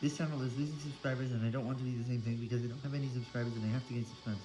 This channel is losing subscribers and I don't want to be the same thing because I don't have any subscribers and I have to gain subscribers.